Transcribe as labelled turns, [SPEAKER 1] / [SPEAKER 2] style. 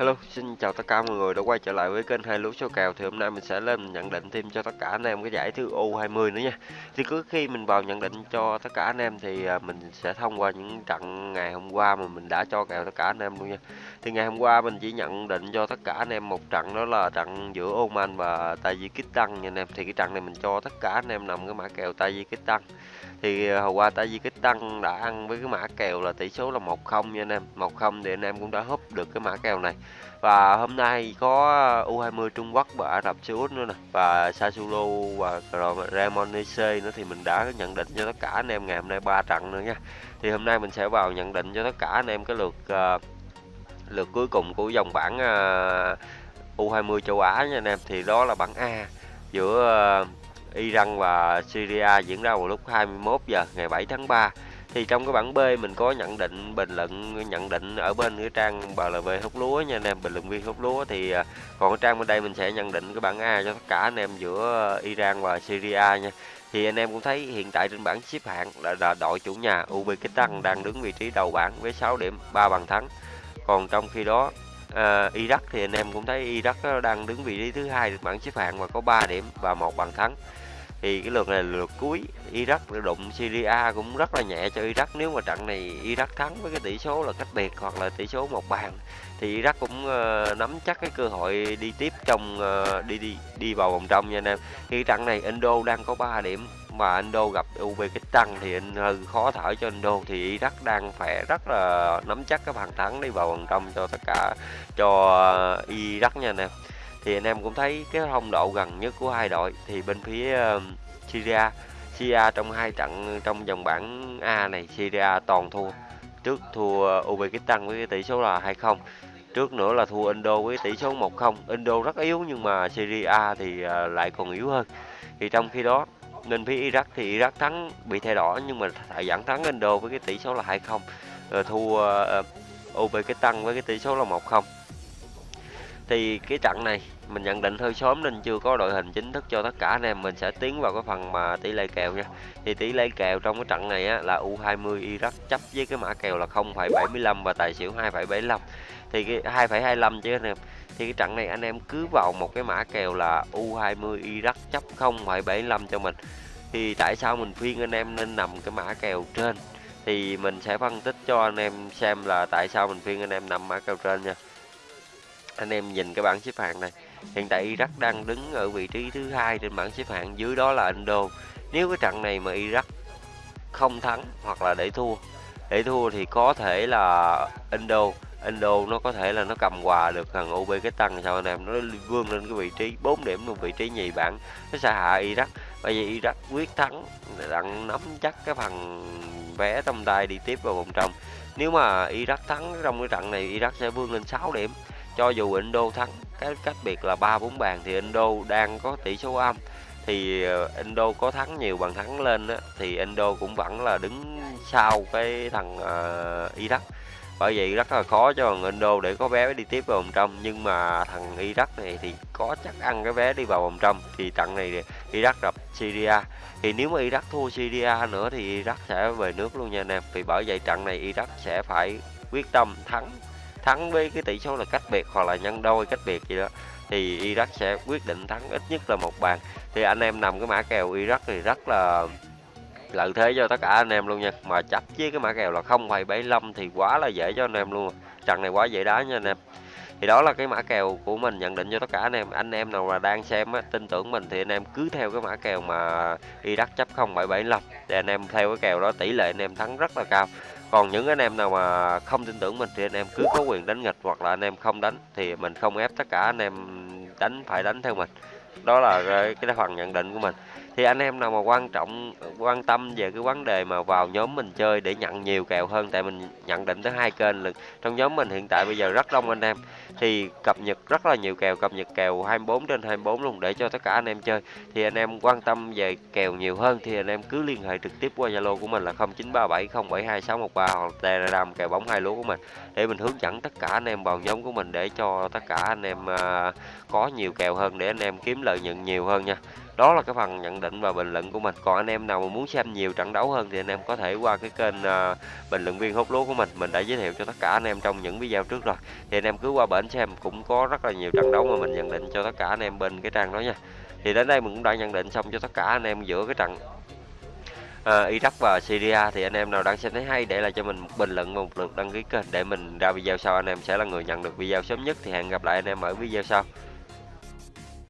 [SPEAKER 1] Hello, xin chào tất cả mọi người đã quay trở lại với kênh hai lúa số kèo thì hôm nay mình sẽ lên nhận định thêm cho tất cả anh em cái giải thứ U20 nữa nha. Thì cứ khi mình vào nhận định cho tất cả anh em thì à, mình sẽ thông qua những trận ngày hôm qua mà mình đã cho kèo tất cả anh em luôn nha. Thì ngày hôm qua mình chỉ nhận định cho tất cả anh em một trận đó là trận giữa Oman và Tajikistan nha anh em. Thì cái trận này mình cho tất cả anh em nằm cái mã kèo Tajikistan thì à, hồi qua Tajikistan đã ăn với cái mã kèo là tỷ số là 1-0 nha anh em 1-0 thì anh em cũng đã húp được cái mã kèo này và hôm nay có U20 Trung Quốc và Ả Rập Xê Út nữa nè. Và Sasulo và Cremonese nữa thì mình đã nhận định cho tất cả anh em ngày hôm nay ba trận nữa nha. Thì hôm nay mình sẽ vào nhận định cho tất cả anh em cái lượt uh, lượt cuối cùng của dòng bảng ờ, uh, U20 châu Á nha anh em. Thì đó là bảng A giữa uh, Iran và Syria diễn ra vào lúc 21 giờ ngày 7 tháng 3 thì trong cái bảng B mình có nhận định bình luận nhận định ở bên cái trang BLV hút lúa nha anh em bình luận viên hút lúa thì à, còn cái trang bên đây mình sẽ nhận định cái bảng A cho tất cả anh em giữa Iran và Syria nha. Thì anh em cũng thấy hiện tại trên bảng xếp hạng là, là đội chủ nhà Uzbekistan đang đứng vị trí đầu bảng với 6 điểm 3 bàn thắng. Còn trong khi đó uh, Iraq thì anh em cũng thấy Iraq à, đang đứng vị trí thứ hai bảng xếp hạng và có 3 điểm và một bàn thắng thì cái lượt này là lượt cuối Iraq đụng Syria cũng rất là nhẹ cho Iraq. Nếu mà trận này Iraq thắng với cái tỷ số là cách biệt hoặc là tỷ số một bàn thì Iraq cũng uh, nắm chắc cái cơ hội đi tiếp trong uh, đi đi đi vào vòng trong nha anh em. Khi trận này Indo đang có 3 điểm mà Indo gặp Uzbekistan thì anh hơi khó thở cho Indo. Thì Iraq đang phải rất là nắm chắc cái bàn thắng đi vào vòng trong cho tất cả cho Iraq nha anh em thì anh em cũng thấy cái thông độ gần nhất của hai đội thì bên phía um, uh, Syria Syria trong hai trận trong vòng bảng A này Syria toàn thua. Trước thua Uzbekistan với tỷ số là 2-0 trước nữa là thua Indo với tỷ số 1-0 Indo rất yếu nhưng mà Syria thì uh, lại còn yếu hơn. Thì trong khi đó nên phía Iraq thì Iraq thắng bị thay đỏ nhưng mà lại dẫn thắng Indo với cái tỷ số là 2-0 rồi thua uh, Uzbekistan với cái tỷ số là 1-0 thì cái trận này mình nhận định hơi sớm nên chưa có đội hình chính thức cho tất cả anh em mình sẽ tiến vào cái phần mà tỷ lệ kèo nha. Thì tỷ lệ kèo trong cái trận này á, là U20 Iraq chấp với cái mã kèo là 0,75 và tài xỉu 2,75 thì cái 2,25 chứ anh em. Thì cái trận này anh em cứ vào một cái mã kèo là U20 Iraq chấp 0,75 cho mình. Thì tại sao mình khuyên anh em nên nằm cái mã kèo trên? Thì mình sẽ phân tích cho anh em xem là tại sao mình khuyên anh em nằm mã kèo trên nha anh em nhìn cái bảng xếp hạng này, hiện tại Iraq đang đứng ở vị trí thứ hai trên bảng xếp hạng, dưới đó là Indo nếu cái trận này mà Iraq không thắng hoặc là để thua để thua thì có thể là Indo Indo nó có thể là nó cầm quà được thằng Uzbekistan sao anh em? Nó vươn lên cái vị trí 4 điểm một vị trí nhì bảng, nó sẽ hạ Iraq. Bởi vì Iraq quyết thắng đang nắm chắc cái phần vé trong tay đi tiếp vào vòng trong nếu mà Iraq thắng trong cái trận này, Iraq sẽ vươn lên 6 điểm cho dù Indo thắng cái cách biệt là ba bốn bàn thì Indo đang có tỷ số âm. Thì ờ, Indo có thắng nhiều bàn thắng lên á, thì Indo cũng vẫn là đứng sau cái thằng uh, Iraq. Bởi vậy rất là khó cho thằng Indo để có vé đi tiếp vào vòng trong. Nhưng mà thằng Iraq này thì có chắc ăn cái vé đi vào vòng trong. Thì trận này Iraq gặp Syria. Thì nếu mà Iraq thua Syria nữa thì Iraq sẽ về nước luôn nha anh em. Vì bởi vậy trận này Iraq sẽ phải quyết tâm thắng thắng với cái tỷ số là cách biệt hoặc là nhân đôi cách biệt gì đó thì Iraq sẽ quyết định thắng ít nhất là một bàn. Thì anh em nằm cái mã kèo Iraq thì rất là lợi thế cho tất cả anh em luôn nha. Mà chấp với cái mã kèo là 0,75 thì quá là dễ cho anh em luôn. Trận này quá dễ đá nha anh em. Thì đó là cái mã kèo của mình nhận định cho tất cả anh em. Anh em nào là đang xem á, tin tưởng mình thì anh em cứ theo cái mã kèo mà Iraq chấp 0,75 để anh em theo cái kèo đó tỷ lệ anh em thắng rất là cao còn những anh em nào mà không tin tưởng mình thì anh em cứ có quyền đánh nghịch hoặc là anh em không đánh thì mình không ép tất cả anh em đánh, phải đánh theo mình. Đó là cái phần nhận định của mình thì anh em nào mà quan trọng, quan tâm về cái vấn đề mà vào nhóm mình chơi để nhận nhiều kèo hơn, tại mình nhận định tới hai kênh lực. Trong nhóm mình hiện tại bây giờ rất đông anh em. Thì cập nhật rất là nhiều kèo, cập nhật kèo 24 trên 24 luôn để cho tất cả anh em chơi. Thì anh em quan tâm về kèo nhiều hơn thì anh em cứ liên hệ trực tiếp qua Zalo của mình là 0937072613 hoặc Telegram kèo bóng hai lúa của mình. Để mình hướng dẫn tất cả anh em vào nhóm của mình để cho tất cả anh em à, có nhiều kèo hơn để anh em kiếm lợi nhuận nhiều hơn nha đó là cái phần nhận định và bình luận của mình. Còn anh em nào mà muốn xem nhiều trận đấu hơn thì anh em có thể qua cái kênh uh, bình luận viên hút lúa của mình. Mình đã giới thiệu cho tất cả anh em trong những video trước rồi. Thì anh em cứ qua bển xem cũng có rất là nhiều trận đấu mà mình nhận định cho tất cả anh em bên cái trang đó nha. Thì đến đây mình cũng đã nhận định xong cho tất cả anh em giữa cái trận uh, Iraq và Syria. Thì anh em nào đang xem thấy hay để lại cho mình một bình luận và một lượt đăng ký kênh để mình ra video sau. Anh em sẽ là người nhận được video sớm nhất. Thì hẹn gặp lại anh em ở video sau.